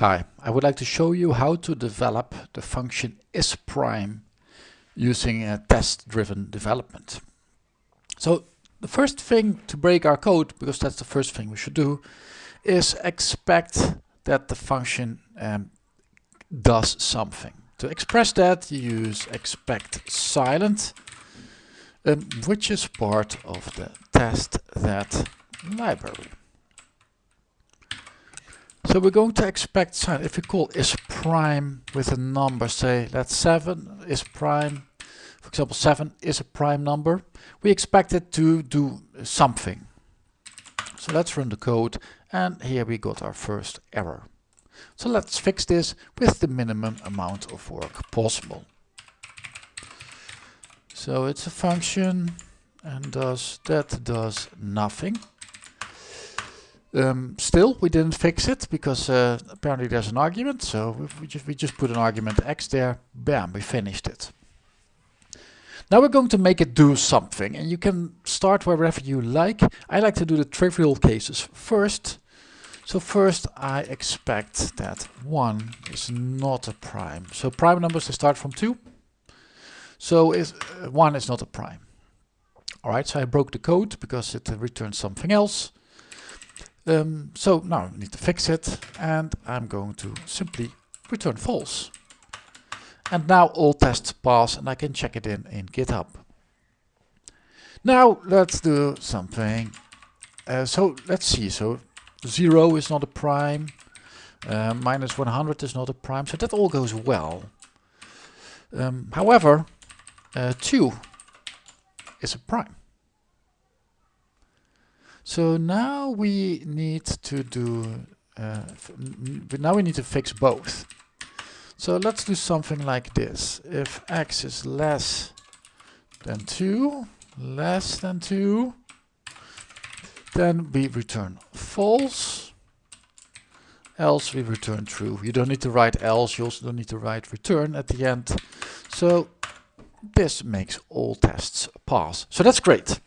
Hi, I would like to show you how to develop the function isPrime using a test-driven development. So the first thing to break our code, because that's the first thing we should do, is expect that the function um, does something. To express that, you use expect silent, um, which is part of the test that library. So we're going to expect silent. If we call is prime with a number, say that's 7 is prime, for example 7 is a prime number, we expect it to do something. So let's run the code and here we got our first error. So let's fix this with the minimum amount of work possible. So it's a function and does that does nothing. Um, still, we didn't fix it because uh, apparently there's an argument. So we just, we just put an argument x there. Bam, we finished it. Now we're going to make it do something and you can start wherever you like. I like to do the trivial cases first. So first I expect that 1 is not a prime. So prime numbers they start from 2. So is, uh, 1 is not a prime. Alright, so I broke the code because it returns something else. Um, so now I need to fix it and I'm going to simply return false. And now all tests pass and I can check it in in GitHub. Now let's do something. Uh, so let's see. So 0 is not a prime. Uh, minus 100 is not a prime. So that all goes well. Um, however, uh, 2 is a prime. So now we need to do, uh, now we need to fix both. So let's do something like this. If x is less than 2, less than 2, then we return false, else we return true. You don't need to write else, you also don't need to write return at the end. So this makes all tests pass. So that's great.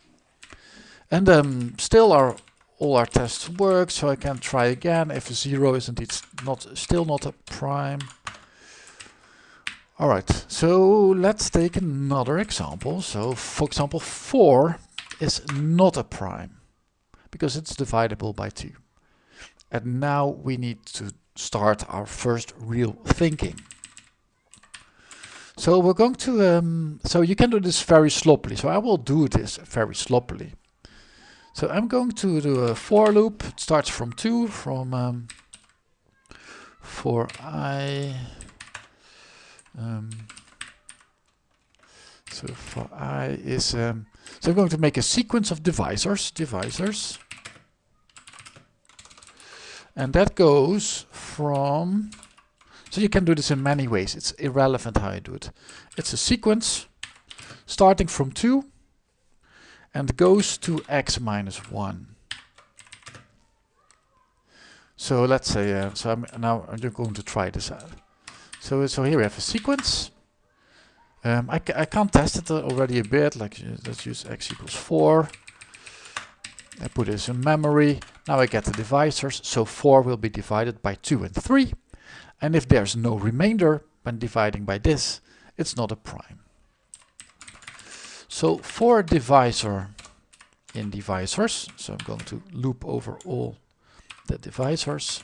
And um, still our all our tests work, so I can try again if 0 is indeed not still not a prime. Alright, so let's take another example. So for example 4 is not a prime because it's divisible by 2. And now we need to start our first real thinking. So we're going to, um, so you can do this very sloppily. So I will do this very sloppily. So I'm going to do a for loop. It starts from 2, from um, for i. Um, so for i is, um, so I'm going to make a sequence of divisors, divisors. And that goes from, so you can do this in many ways. It's irrelevant how you do it. It's a sequence starting from 2 and goes to x minus 1. So let's say, uh, so I'm now I'm just going to try this out. So, so here we have a sequence. Um, I, I can't test it already a bit, like uh, let's use x equals 4. I put this in memory. Now I get the divisors, so 4 will be divided by 2 and 3. And if there's no remainder when dividing by this, it's not a prime. So for divisor in divisors, so I'm going to loop over all the divisors.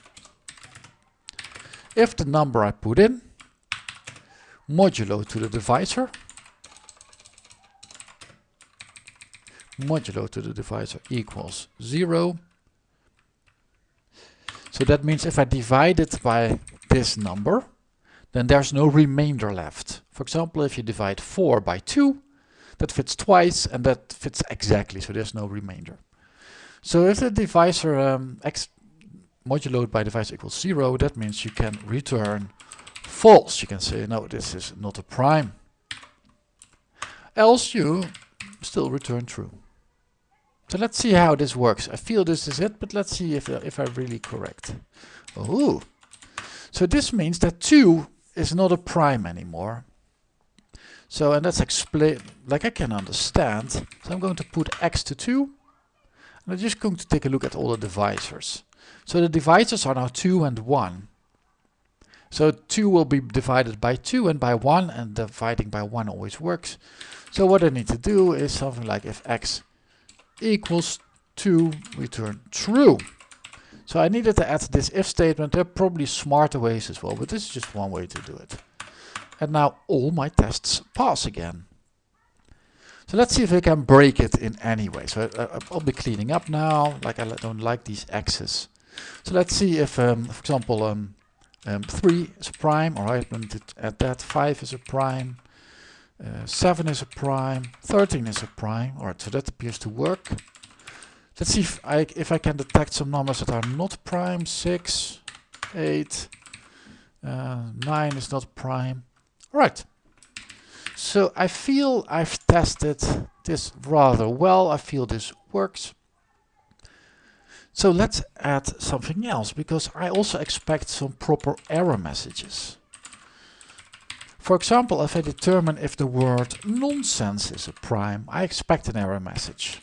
If the number I put in modulo to the divisor, modulo to the divisor equals 0. So that means if I divide it by this number, then there's no remainder left. For example, if you divide 4 by 2, that fits twice and that fits exactly, so there's no remainder. So if the divisor um, x modulo by divisor equals 0, that means you can return false. You can say, no, this is not a prime. Else you still return true. So let's see how this works. I feel this is it, but let's see if, uh, if I'm really correct. Oh, so this means that 2 is not a prime anymore. So, and that's explain, like I can understand. So I'm going to put x to 2. And I'm just going to take a look at all the divisors. So the divisors are now 2 and 1. So 2 will be divided by 2 and by 1 and dividing by 1 always works. So what I need to do is something like if x equals 2 return true. So I needed to add this if statement. There are probably smarter ways as well, but this is just one way to do it. And now all my tests pass again. So let's see if I can break it in any way. So I, will be cleaning up now, like I don't like these x's. So let's see if, um, for example, um, um, 3 is a prime, or I want to add that, 5 is a prime, uh, 7 is a prime, 13 is a prime, alright, so that appears to work. Let's see if I, if I can detect some numbers that are not prime, 6, 8, uh, 9 is not prime. Alright, so I feel I've tested this rather well. I feel this works. So let's add something else because I also expect some proper error messages. For example, if I determine if the word nonsense is a prime, I expect an error message.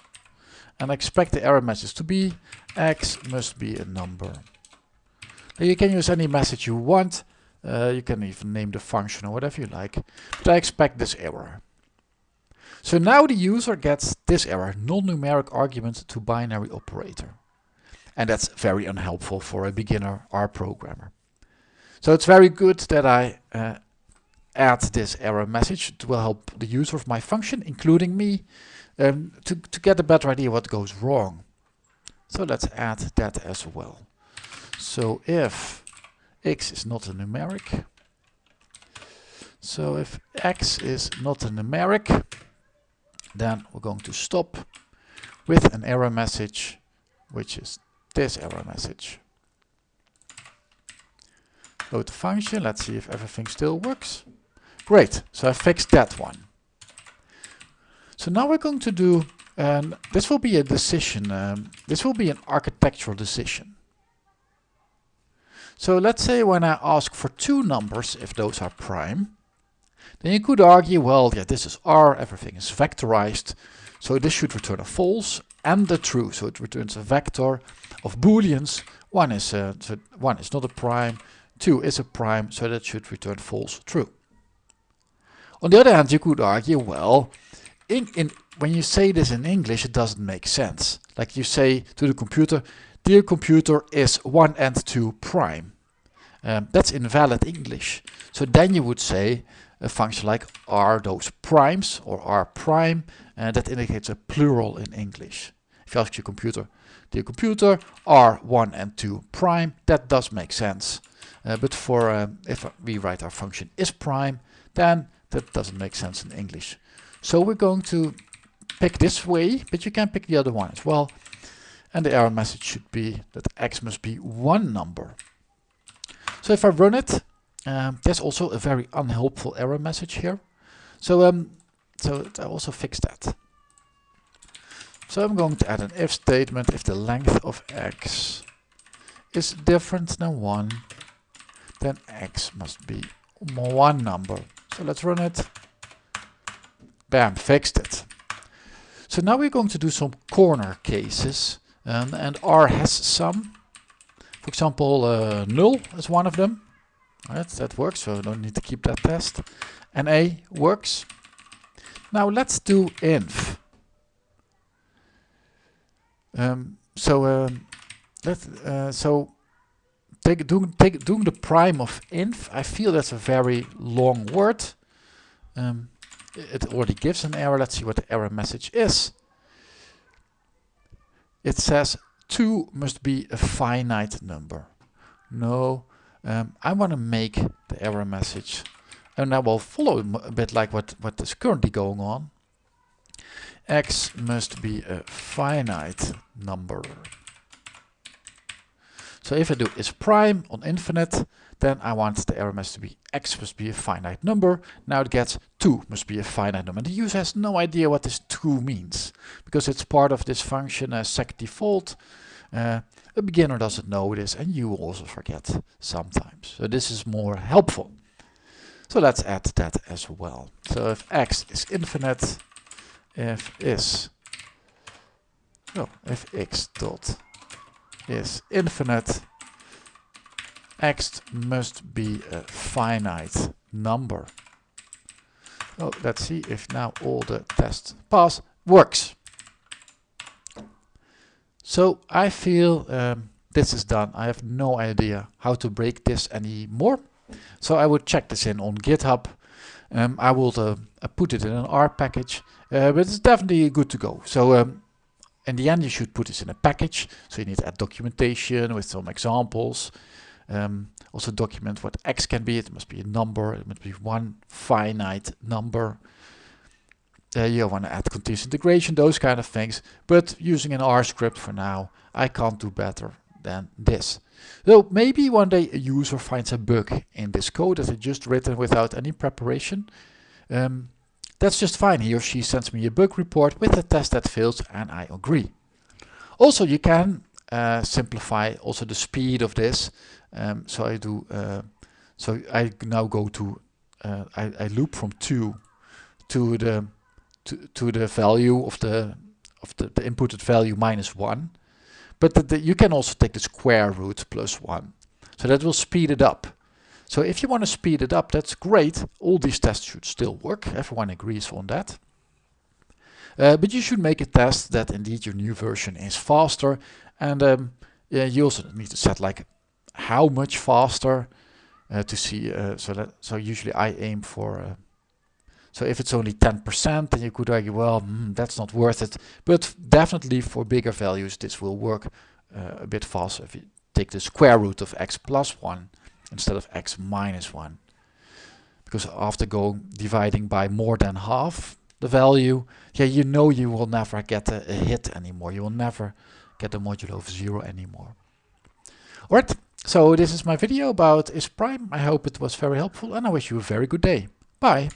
And I expect the error message to be x must be a number. Now you can use any message you want. Uh, you can even name the function or whatever you like. But I expect this error. So now the user gets this error, non-numeric argument to binary operator. And that's very unhelpful for a beginner R programmer. So it's very good that I uh, add this error message. It will help the user of my function, including me, um, to, to get a better idea what goes wrong. So let's add that as well. So if x is not a numeric. So if x is not a numeric, then we're going to stop with an error message, which is this error message. Load the function, let's see if everything still works. Great, so I fixed that one. So now we're going to do, and this will be a decision, um, this will be an architectural decision. So let's say when I ask for two numbers, if those are prime, then you could argue, well, yeah, this is R, everything is vectorized, so this should return a false and a true, so it returns a vector of booleans. One is, a, so one is not a prime, two is a prime, so that should return false, true. On the other hand, you could argue, well, in, in, when you say this in English, it doesn't make sense. Like you say to the computer, Dear computer is 1 and 2 prime. Um, that's invalid English. So then you would say a function like are those primes or are prime and that indicates a plural in English. If you ask your computer, dear computer, are 1 and 2 prime, that does make sense. Uh, but for um, if we write our function is prime, then that doesn't make sense in English. So we're going to pick this way, but you can pick the other one as well. And the error message should be that x must be one number. So if I run it, um, there's also a very unhelpful error message here. So um, so I also fixed that. So I'm going to add an if statement if the length of x is different than 1, then x must be one number. So let's run it. Bam, fixed it. So now we're going to do some corner cases. Um, and R has some. For example, uh, null is one of them. Right, that works, so don't need to keep that test. NA works. Now let's do inf. Um, so um, let uh, so take doing take doing the prime of inf. I feel that's a very long word. Um, it already gives an error. Let's see what the error message is it says 2 must be a finite number. No, um, I want to make the error message and I will follow a bit like what, what is currently going on. x must be a finite number. So if I do is prime on infinite, then I want the error message to be x must be a finite number. Now it gets 2 must be a finite number. The user has no idea what this 2 means because it's part of this function uh, sec default. Uh, a beginner doesn't know this and you also forget sometimes. So this is more helpful. So let's add that as well. So if x is infinite, if is, oh, if x dot is infinite, x must be a finite number. Oh, let's see if now all the tests pass works. So I feel um, this is done. I have no idea how to break this anymore. So I would check this in on GitHub. Um, I will uh, put it in an R package, uh, but it's definitely good to go. So um, in the end, you should put this in a package. So you need to add documentation with some examples. Um, also document what x can be. It must be a number. It must be one finite number. Uh, you want to add continuous integration, those kind of things. But using an R script for now, I can't do better than this. So maybe one day a user finds a bug in this code that I just written without any preparation. Um, that's just fine. He or she sends me a bug report with a test that fails and I agree. Also, you can uh, simplify also the speed of this. Um, so I do, uh, so I now go to, uh, I, I, loop from two to the to, to the value of the of the, the inputted value minus one. But the, the, you can also take the square root plus one. So that will speed it up. So if you want to speed it up, that's great. All these tests should still work. Everyone agrees on that. Uh, but you should make a test that indeed your new version is faster. And um, yeah, you also need to set like how much faster uh, to see. Uh, so that so usually I aim for. Uh, so if it's only 10%, then you could argue, well, mm, that's not worth it. But definitely for bigger values, this will work uh, a bit faster if you take the square root of x plus 1 instead of x minus 1. Because after going dividing by more than half the value, yeah, you know you will never get a, a hit anymore. You will never get a modulo of 0 anymore. Alright, so this is my video about is prime. I hope it was very helpful and I wish you a very good day. Bye.